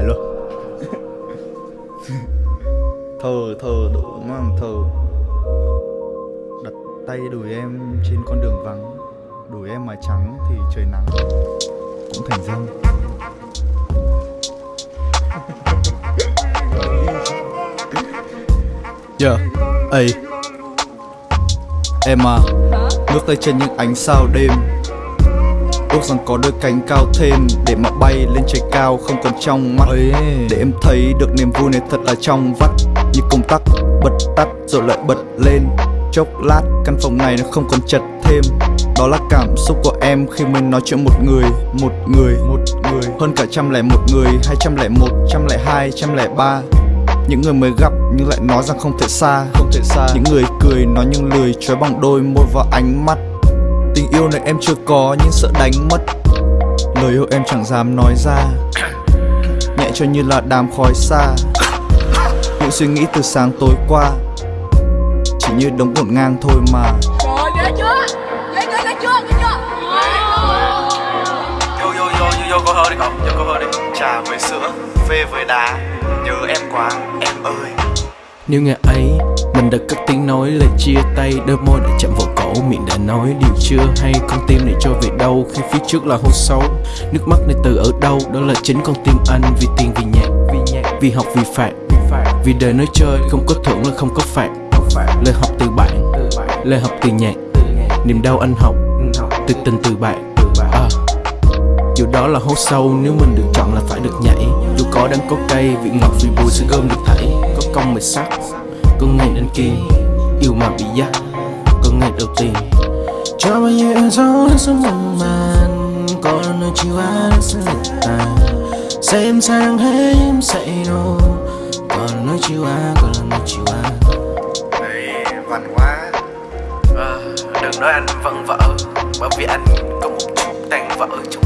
bài luôn. Thờ, thờ, đủ mang thờ Đặt tay đùi em trên con đường vắng. Đùi em mà trắng thì trời nắng. Cũng thành răng. Yeah, ấy Em à, ngước tay trên những ánh sao đêm. Ước rằng có đôi cánh cao thêm Để mà bay lên trời cao không còn trong mắt. Để em thấy được niềm vui này thật là trong vắt. Như công tắc bật tắt rồi lại bật lên. Chốc lát căn phòng này nó không còn chật thêm. Đó là cảm xúc của em khi mình nói chuyện một người Một người, một người. Hơn cả trăm lẻ một người, hai trăm lẻ một, trăm lẻ hai, trăm lẻ ba. Những người mới gặp nhưng lại nói rằng không thể xa. Không thể xa. Những người cười nói nhưng lười trói bằng đôi môi và ánh mắt Tình yêu này em chưa có nhưng sợ đánh mất. Lời yêu em chẳng dám nói ra. Nhẹ cho như là đám khói xa. Những suy nghĩ từ sáng tối qua. Chỉ như đống ngổn ngang thôi mà. Rồi ghê chưa? Ghê ghê ghê chưa? Vô cô hơi đi đi. Trà với sữa Phê với đá. Nhớ em quá em ơi. Nếu ngày ấy mình đã cất tiếng nói lời chia tay. Đôi môi đã chạm vào cổ miệng đã nói điều chưa hay Con tim này cho về đâu khi phía trước là hố sâu Nước mắt này từ ở đâu đó là chính con tim anh. Vì tiền vì nhạc vì nhạc vì học vì phạt. Vì đời nói chơi không có thưởng là không có phạt. Lời học từ bạn lời học từ nhạc. Niềm đau anh học từ tình từ bạn. À. Dù đó là hố sâu nếu mình được chọn là phải được nhảy. Dù có đắng có cay, vị ngọt vì bùi sẽ gom được thảy. Có công mệt sắc, có ngày anh kia Yêu mà bị dắt, ngày đầu tiên. Cho bao nhiêu yêu dấu đến sống mộng màn Có nơi chiều á sẽ lệch tàn. Xem sang hết em say đâu Còn nơi chiều á, còn là nơi chiều á Này văn quá à, ờ, Đừng nói anh vâng vẫn vợ Bởi vì anh có một chút tàn vợ trong